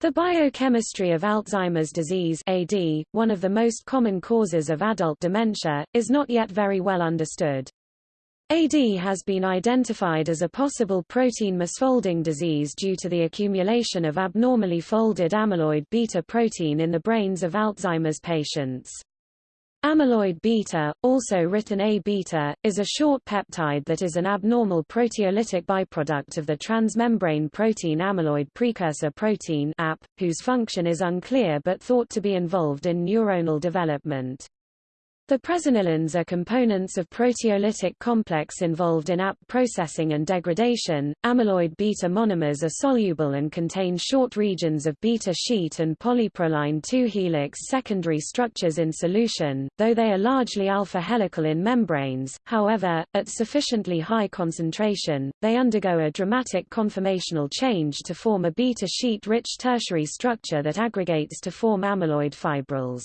The biochemistry of Alzheimer's disease AD, one of the most common causes of adult dementia, is not yet very well understood. AD has been identified as a possible protein misfolding disease due to the accumulation of abnormally folded amyloid beta protein in the brains of Alzheimer's patients. Amyloid beta, also written A-beta, is a short peptide that is an abnormal proteolytic byproduct of the transmembrane protein amyloid precursor protein whose function is unclear but thought to be involved in neuronal development. The presenilins are components of proteolytic complex involved in AP processing and degradation. Amyloid beta monomers are soluble and contain short regions of beta sheet and polyproline 2 helix secondary structures in solution, though they are largely alpha helical in membranes. However, at sufficiently high concentration, they undergo a dramatic conformational change to form a beta sheet rich tertiary structure that aggregates to form amyloid fibrils.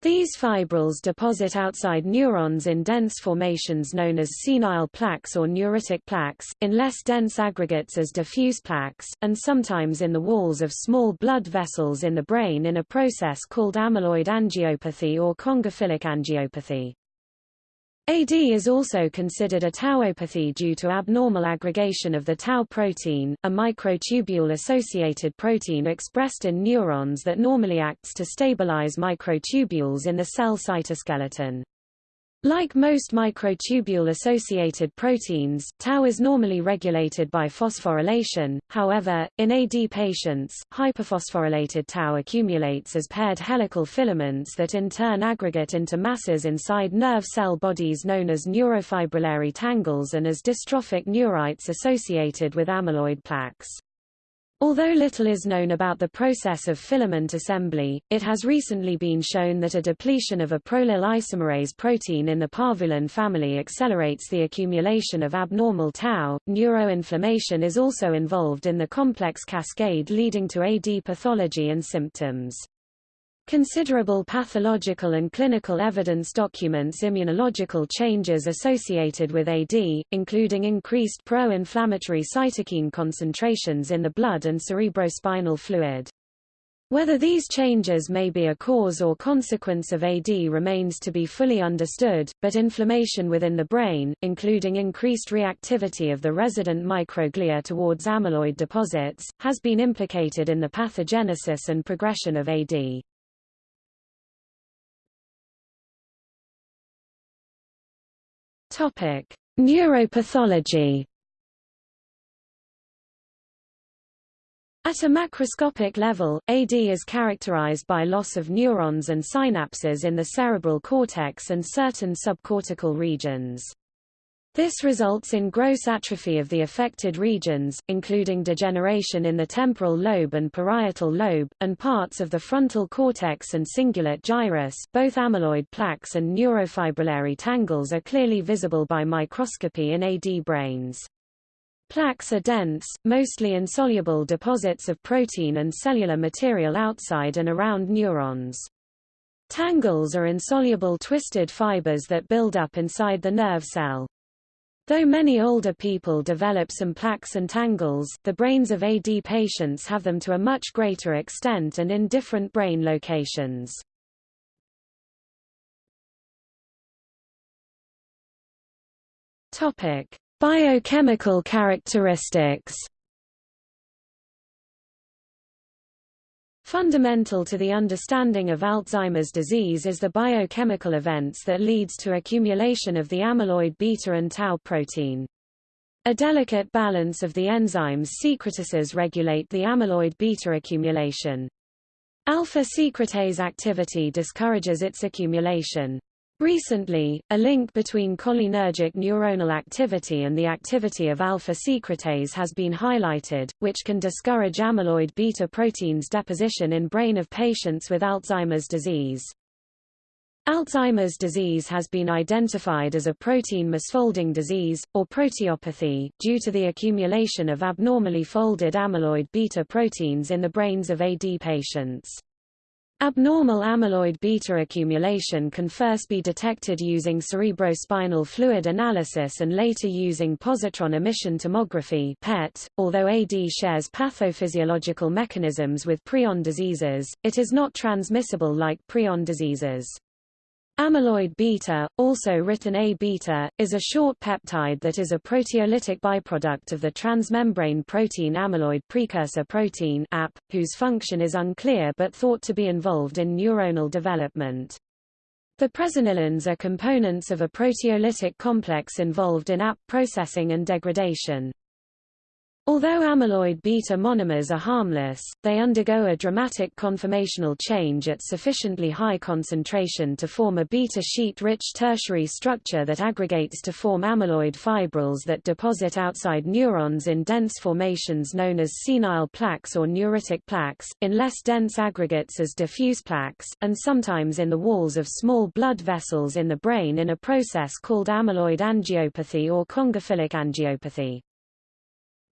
These fibrils deposit outside neurons in dense formations known as senile plaques or neuritic plaques, in less dense aggregates as diffuse plaques, and sometimes in the walls of small blood vessels in the brain in a process called amyloid angiopathy or congophilic angiopathy. AD is also considered a tauopathy due to abnormal aggregation of the tau protein, a microtubule-associated protein expressed in neurons that normally acts to stabilize microtubules in the cell cytoskeleton. Like most microtubule-associated proteins, tau is normally regulated by phosphorylation, however, in AD patients, hyperphosphorylated tau accumulates as paired helical filaments that in turn aggregate into masses inside nerve cell bodies known as neurofibrillary tangles and as dystrophic neurites associated with amyloid plaques. Although little is known about the process of filament assembly, it has recently been shown that a depletion of a prolyl isomerase protein in the parvulin family accelerates the accumulation of abnormal tau. Neuroinflammation is also involved in the complex cascade leading to AD pathology and symptoms. Considerable pathological and clinical evidence documents immunological changes associated with AD, including increased pro-inflammatory cytokine concentrations in the blood and cerebrospinal fluid. Whether these changes may be a cause or consequence of AD remains to be fully understood, but inflammation within the brain, including increased reactivity of the resident microglia towards amyloid deposits, has been implicated in the pathogenesis and progression of AD. Topic: Neuropathology. At a macroscopic level, AD is characterized by loss of neurons and synapses in the cerebral cortex and certain subcortical regions. This results in gross atrophy of the affected regions, including degeneration in the temporal lobe and parietal lobe, and parts of the frontal cortex and cingulate gyrus both amyloid plaques and neurofibrillary tangles are clearly visible by microscopy in AD brains. Plaques are dense, mostly insoluble deposits of protein and cellular material outside and around neurons. Tangles are insoluble twisted fibers that build up inside the nerve cell. Though many older people develop some plaques and tangles, the brains of AD patients have them to a much greater extent and in different brain locations. Topic: Biochemical characteristics Fundamental to the understanding of Alzheimer's disease is the biochemical events that leads to accumulation of the amyloid beta and tau protein. A delicate balance of the enzymes secretases regulate the amyloid beta accumulation. Alpha secretase activity discourages its accumulation. Recently, a link between cholinergic neuronal activity and the activity of alpha secretase has been highlighted, which can discourage amyloid beta proteins deposition in brain of patients with Alzheimer's disease. Alzheimer's disease has been identified as a protein misfolding disease, or proteopathy, due to the accumulation of abnormally folded amyloid beta proteins in the brains of AD patients. Abnormal amyloid beta accumulation can first be detected using cerebrospinal fluid analysis and later using positron emission tomography PET. .Although AD shares pathophysiological mechanisms with prion diseases, it is not transmissible like prion diseases. Amyloid beta, also written A-beta, is a short peptide that is a proteolytic byproduct of the transmembrane protein amyloid precursor protein AP, whose function is unclear but thought to be involved in neuronal development. The presenilins are components of a proteolytic complex involved in AP processing and degradation. Although amyloid beta monomers are harmless, they undergo a dramatic conformational change at sufficiently high concentration to form a beta sheet-rich tertiary structure that aggregates to form amyloid fibrils that deposit outside neurons in dense formations known as senile plaques or neuritic plaques, in less dense aggregates as diffuse plaques, and sometimes in the walls of small blood vessels in the brain in a process called amyloid angiopathy or congophilic angiopathy.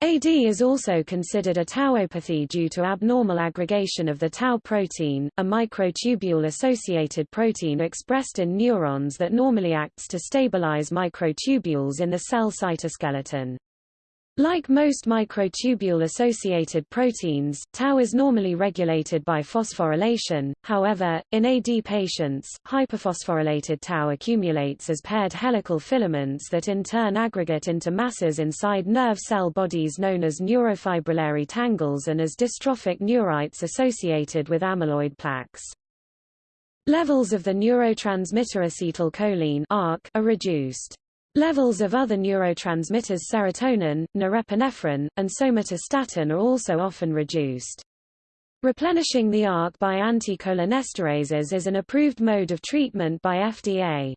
AD is also considered a tauopathy due to abnormal aggregation of the tau protein, a microtubule-associated protein expressed in neurons that normally acts to stabilize microtubules in the cell cytoskeleton. Like most microtubule-associated proteins, tau is normally regulated by phosphorylation, however, in AD patients, hyperphosphorylated tau accumulates as paired helical filaments that in turn aggregate into masses inside nerve cell bodies known as neurofibrillary tangles and as dystrophic neurites associated with amyloid plaques. Levels of the neurotransmitter acetylcholine are reduced. Levels of other neurotransmitters serotonin, norepinephrine, and somatostatin are also often reduced. Replenishing the ARC by anticholinesterases is an approved mode of treatment by FDA.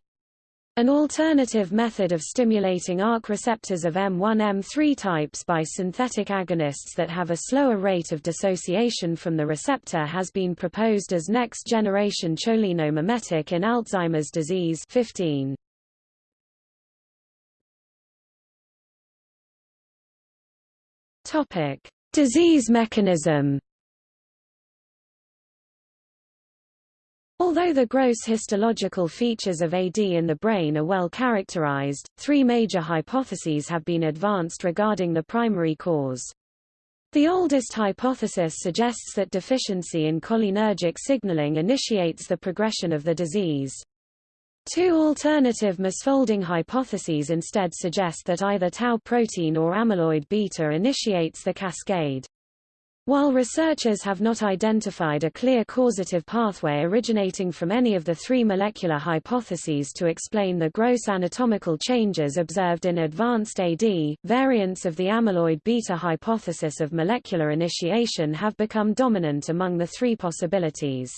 An alternative method of stimulating ARC receptors of M1-M3 types by synthetic agonists that have a slower rate of dissociation from the receptor has been proposed as next-generation cholinomimetic in Alzheimer's disease 15. Topic: Disease mechanism. Although the gross histological features of AD in the brain are well characterized, three major hypotheses have been advanced regarding the primary cause. The oldest hypothesis suggests that deficiency in cholinergic signaling initiates the progression of the disease. Two alternative misfolding hypotheses instead suggest that either tau protein or amyloid beta initiates the cascade. While researchers have not identified a clear causative pathway originating from any of the three molecular hypotheses to explain the gross anatomical changes observed in advanced AD, variants of the amyloid beta hypothesis of molecular initiation have become dominant among the three possibilities.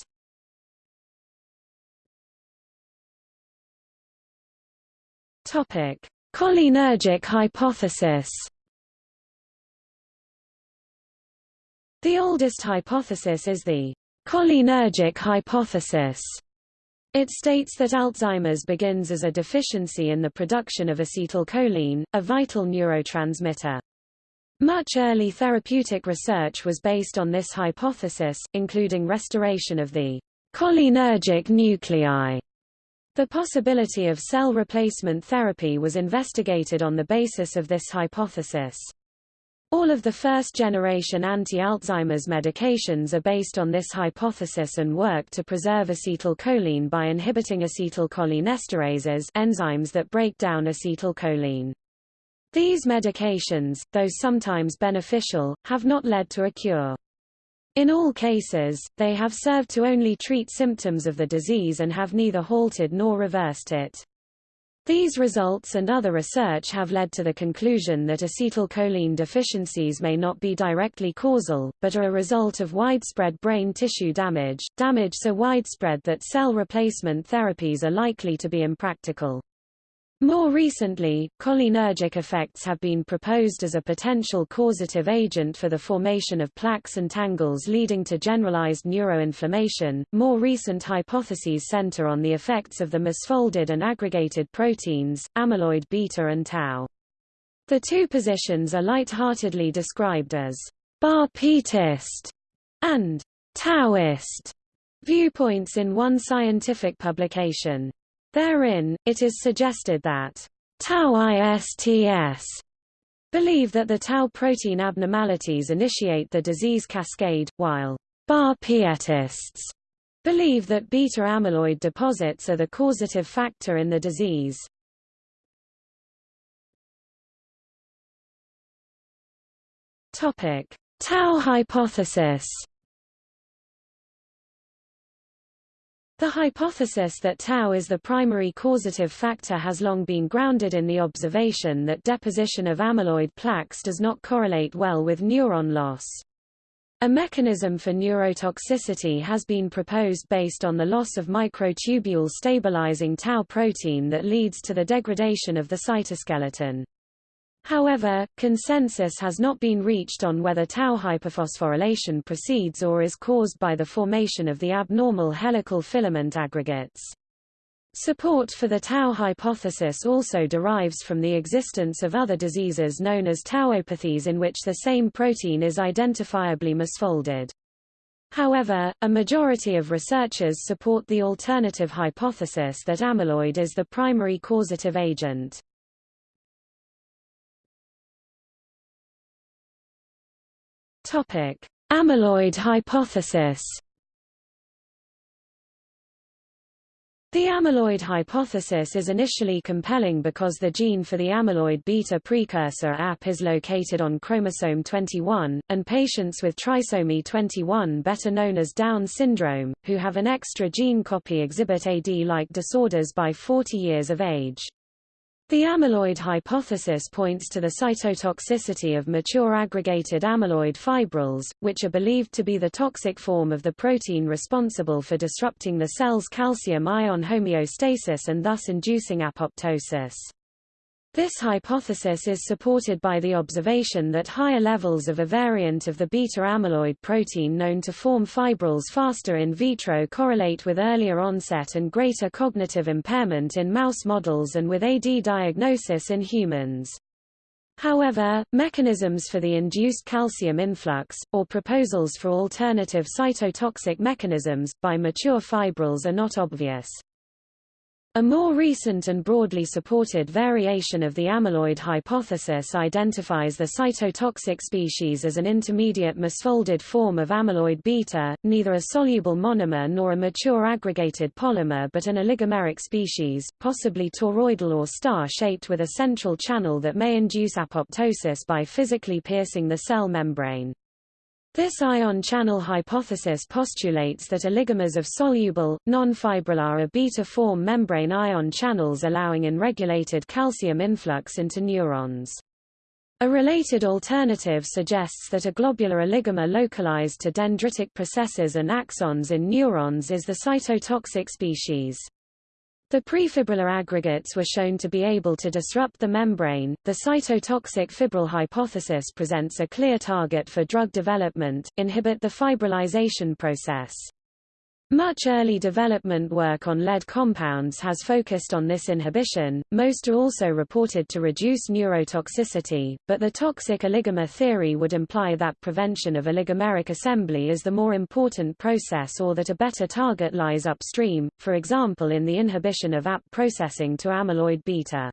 Topic: Cholinergic hypothesis. The oldest hypothesis is the cholinergic hypothesis. It states that Alzheimer's begins as a deficiency in the production of acetylcholine, a vital neurotransmitter. Much early therapeutic research was based on this hypothesis, including restoration of the cholinergic nuclei the possibility of cell replacement therapy was investigated on the basis of this hypothesis. All of the first-generation anti-Alzheimer's medications are based on this hypothesis and work to preserve acetylcholine by inhibiting acetylcholinesterases enzymes that break down acetylcholine. These medications, though sometimes beneficial, have not led to a cure. In all cases, they have served to only treat symptoms of the disease and have neither halted nor reversed it. These results and other research have led to the conclusion that acetylcholine deficiencies may not be directly causal, but are a result of widespread brain tissue damage, damage so widespread that cell replacement therapies are likely to be impractical. More recently, cholinergic effects have been proposed as a potential causative agent for the formation of plaques and tangles leading to generalized neuroinflammation. More recent hypotheses center on the effects of the misfolded and aggregated proteins, amyloid beta and tau. The two positions are light-heartedly described as ba-ptist and tau-ist. viewpoints in one scientific publication. Therein, it is suggested that Tauists believe that the tau protein abnormalities initiate the disease cascade, while ba-ptists believe that beta amyloid deposits are the causative factor in the disease. Topic: Tau hypothesis. The hypothesis that tau is the primary causative factor has long been grounded in the observation that deposition of amyloid plaques does not correlate well with neuron loss. A mechanism for neurotoxicity has been proposed based on the loss of microtubule stabilizing tau protein that leads to the degradation of the cytoskeleton. However, consensus has not been reached on whether tau hyperphosphorylation proceeds or is caused by the formation of the abnormal helical filament aggregates. Support for the tau hypothesis also derives from the existence of other diseases known as tauopathies in which the same protein is identifiably misfolded. However, a majority of researchers support the alternative hypothesis that amyloid is the primary causative agent. Topic: Amyloid hypothesis. The amyloid hypothesis is initially compelling because the gene for the amyloid beta precursor AP is located on chromosome 21, and patients with trisomy 21 better known as Down syndrome, who have an extra gene copy exhibit AD-like disorders by 40 years of age. The amyloid hypothesis points to the cytotoxicity of mature aggregated amyloid fibrils, which are believed to be the toxic form of the protein responsible for disrupting the cell's calcium-ion homeostasis and thus inducing apoptosis. This hypothesis is supported by the observation that higher levels of a variant of the beta-amyloid protein known to form fibrils faster in vitro correlate with earlier onset and greater cognitive impairment in mouse models and with AD diagnosis in humans. However, mechanisms for the induced calcium influx, or proposals for alternative cytotoxic mechanisms, by mature fibrils are not obvious. A more recent and broadly supported variation of the amyloid hypothesis identifies the cytotoxic species as an intermediate misfolded form of amyloid beta, neither a soluble monomer nor a mature aggregated polymer but an oligomeric species, possibly toroidal or star-shaped with a central channel that may induce apoptosis by physically piercing the cell membrane. This ion channel hypothesis postulates that oligomers of soluble, non-fibrillar beta form membrane ion channels allowing unregulated calcium influx into neurons. A related alternative suggests that a globular oligomer localized to dendritic processes and axons in neurons is the cytotoxic species. The prefibrillar aggregates were shown to be able to disrupt the membrane. The cytotoxic fibril hypothesis presents a clear target for drug development, inhibit the fibrillization process. Much early development work on lead compounds has focused on this inhibition, most are also reported to reduce neurotoxicity, but the toxic oligomer theory would imply that prevention of oligomeric assembly is the more important process or that a better target lies upstream, for example in the inhibition of AP processing to amyloid beta.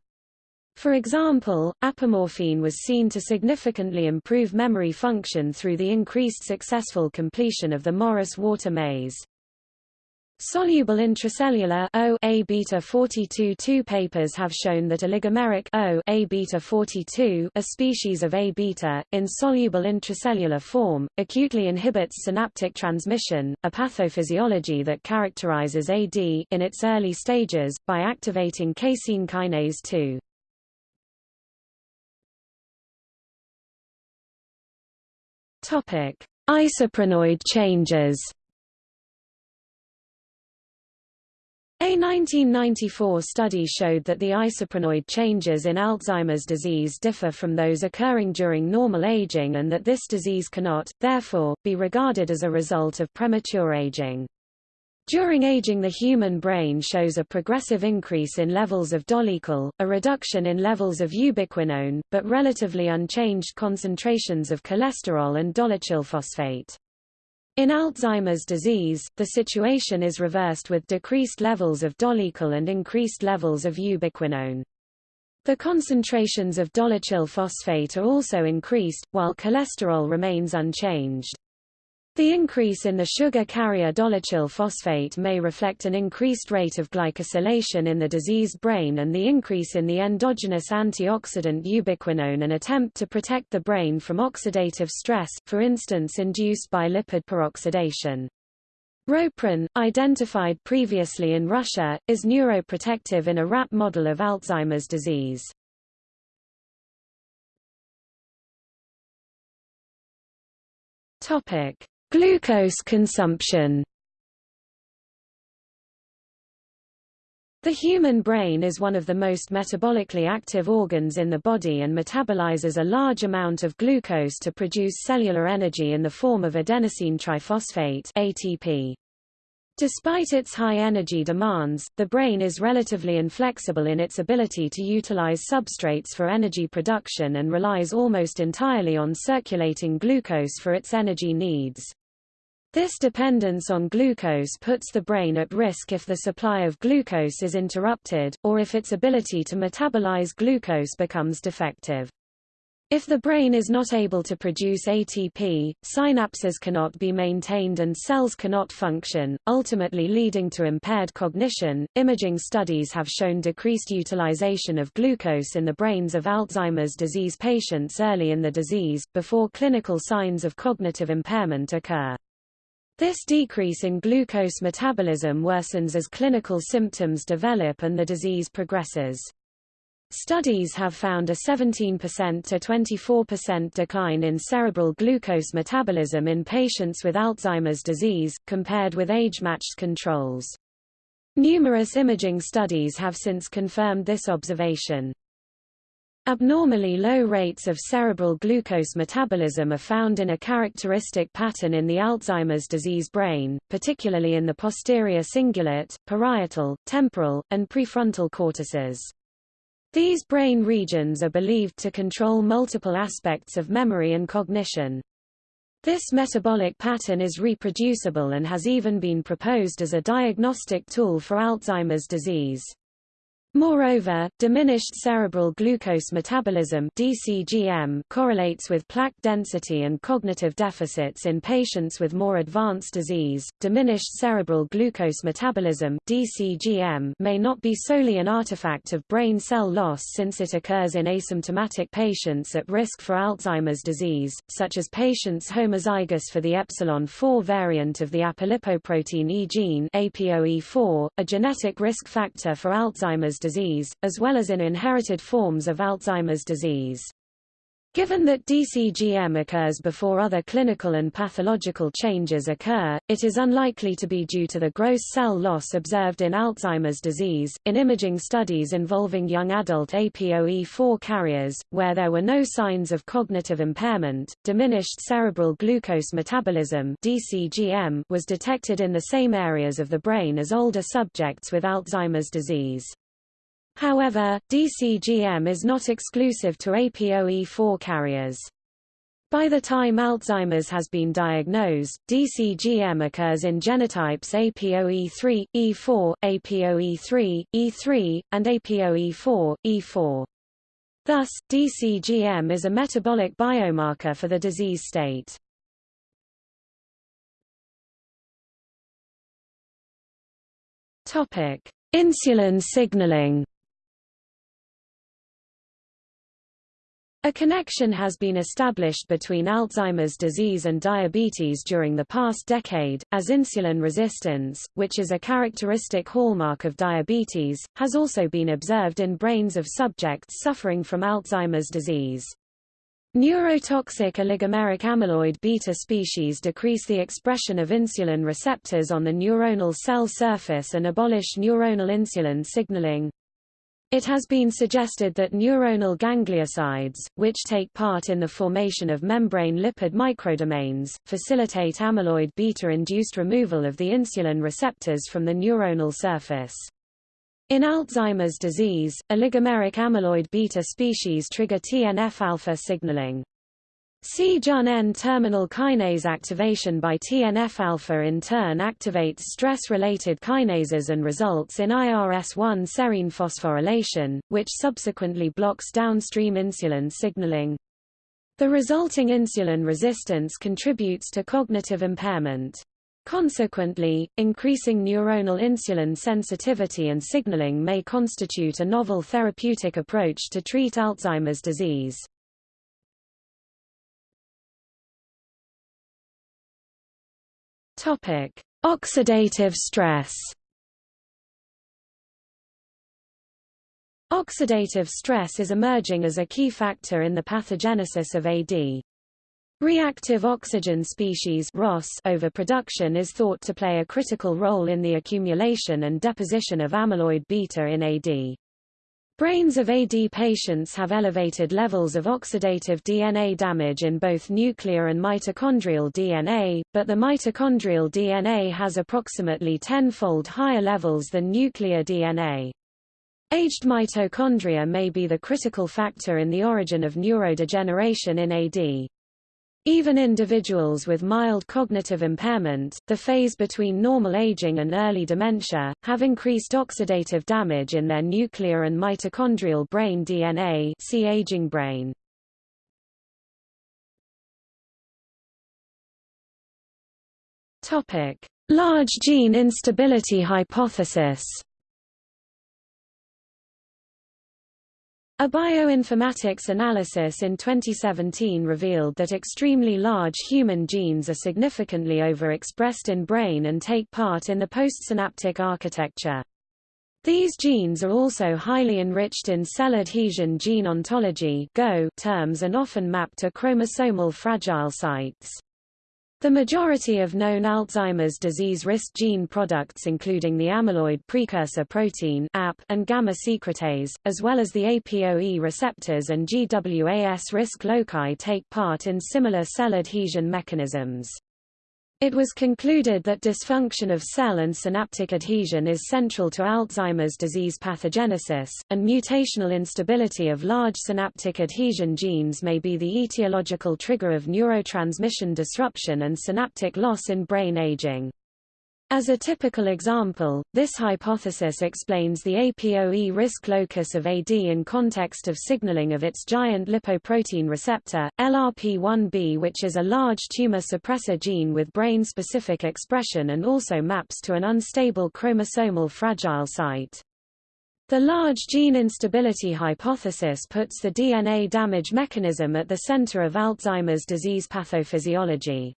For example, apomorphine was seen to significantly improve memory function through the increased successful completion of the Morris-Water maze. Soluble intracellular O A beta 42 two papers have shown that oligomeric O A beta 42, a species of A beta, in soluble intracellular form, acutely inhibits synaptic transmission, a pathophysiology that characterizes AD in its early stages by activating casein kinase 2. Topic: Isoprenoid changes. A 1994 study showed that the isoprenoid changes in Alzheimer's disease differ from those occurring during normal aging and that this disease cannot, therefore, be regarded as a result of premature aging. During aging the human brain shows a progressive increase in levels of dolichol, a reduction in levels of ubiquinone, but relatively unchanged concentrations of cholesterol and dolichylphosphate. In Alzheimer's disease, the situation is reversed with decreased levels of dolichol and increased levels of ubiquinone. The concentrations of dolichol phosphate are also increased, while cholesterol remains unchanged. The increase in the sugar carrier dolichol phosphate may reflect an increased rate of glycosylation in the diseased brain and the increase in the endogenous antioxidant ubiquinone an attempt to protect the brain from oxidative stress, for instance induced by lipid peroxidation. Roprin, identified previously in Russia, is neuroprotective in a rat model of Alzheimer's disease. Topic: Glucose consumption The human brain is one of the most metabolically active organs in the body and metabolizes a large amount of glucose to produce cellular energy in the form of adenosine triphosphate ATP. Despite its high energy demands, the brain is relatively inflexible in its ability to utilize substrates for energy production and relies almost entirely on circulating glucose for its energy needs. This dependence on glucose puts the brain at risk if the supply of glucose is interrupted, or if its ability to metabolize glucose becomes defective. If the brain is not able to produce ATP, synapses cannot be maintained and cells cannot function, ultimately leading to impaired cognition. Imaging studies have shown decreased utilization of glucose in the brains of Alzheimer's disease patients early in the disease, before clinical signs of cognitive impairment occur. This decrease in glucose metabolism worsens as clinical symptoms develop and the disease progresses. Studies have found a 17% to 24% decline in cerebral glucose metabolism in patients with Alzheimer's disease, compared with age-matched controls. Numerous imaging studies have since confirmed this observation. Abnormally low rates of cerebral glucose metabolism are found in a characteristic pattern in the Alzheimer's disease brain, particularly in the posterior cingulate, parietal, temporal, and prefrontal cortices. These brain regions are believed to control multiple aspects of memory and cognition. This metabolic pattern is reproducible and has even been proposed as a diagnostic tool for Alzheimer's disease. Moreover, diminished cerebral glucose metabolism DCGM correlates with plaque density and cognitive deficits in patients with more advanced disease. Diminished cerebral glucose metabolism DCGM may not be solely an artifact of brain cell loss since it occurs in asymptomatic patients at risk for Alzheimer's disease, such as patients homozygous for the epsilon 4 variant of the apolipoprotein E gene APOE4, a genetic risk factor for Alzheimer's disease disease, as well as in inherited forms of Alzheimer's disease. Given that DCGM occurs before other clinical and pathological changes occur, it is unlikely to be due to the gross cell loss observed in Alzheimer's disease. In imaging studies involving young adult APOE4 carriers, where there were no signs of cognitive impairment, diminished cerebral glucose metabolism (DCGM) was detected in the same areas of the brain as older subjects with Alzheimer's disease. However, DCGM is not exclusive to APOE4 carriers. By the time Alzheimer's has been diagnosed, DCGM occurs in genotypes APOE3, E4, APOE3, E3, and APOE4, E4. Thus, DCGM is a metabolic biomarker for the disease state. Insulin signaling. A connection has been established between Alzheimer's disease and diabetes during the past decade, as insulin resistance, which is a characteristic hallmark of diabetes, has also been observed in brains of subjects suffering from Alzheimer's disease. Neurotoxic oligomeric amyloid beta species decrease the expression of insulin receptors on the neuronal cell surface and abolish neuronal insulin signaling. It has been suggested that neuronal gangliosides, which take part in the formation of membrane lipid microdomains, facilitate amyloid beta-induced removal of the insulin receptors from the neuronal surface. In Alzheimer's disease, oligomeric amyloid beta species trigger TNF-alpha signaling. C-Jun N-terminal kinase activation by TNF-alpha in turn activates stress-related kinases and results in IRS-1 serine phosphorylation, which subsequently blocks downstream insulin signaling. The resulting insulin resistance contributes to cognitive impairment. Consequently, increasing neuronal insulin sensitivity and signaling may constitute a novel therapeutic approach to treat Alzheimer's disease. Topic: Oxidative stress. Oxidative stress is emerging as a key factor in the pathogenesis of AD. Reactive oxygen species ROS overproduction is thought to play a critical role in the accumulation and deposition of amyloid beta in AD. Brains of AD patients have elevated levels of oxidative DNA damage in both nuclear and mitochondrial DNA, but the mitochondrial DNA has approximately tenfold higher levels than nuclear DNA. Aged mitochondria may be the critical factor in the origin of neurodegeneration in AD. Even individuals with mild cognitive impairment, the phase between normal aging and early dementia, have increased oxidative damage in their nuclear and mitochondrial brain DNA see aging brain. Large gene instability hypothesis A bioinformatics analysis in 2017 revealed that extremely large human genes are significantly overexpressed in brain and take part in the postsynaptic architecture. These genes are also highly enriched in cell adhesion gene ontology terms and often mapped to chromosomal fragile sites. The majority of known Alzheimer's disease risk gene products including the amyloid precursor protein and gamma secretase, as well as the APOE receptors and GWAS risk loci take part in similar cell adhesion mechanisms. It was concluded that dysfunction of cell and synaptic adhesion is central to Alzheimer's disease pathogenesis, and mutational instability of large synaptic adhesion genes may be the etiological trigger of neurotransmission disruption and synaptic loss in brain aging. As a typical example, this hypothesis explains the APOE risk locus of AD in context of signaling of its giant lipoprotein receptor, LRP1B which is a large tumor suppressor gene with brain-specific expression and also maps to an unstable chromosomal fragile site. The large gene instability hypothesis puts the DNA damage mechanism at the center of Alzheimer's disease pathophysiology.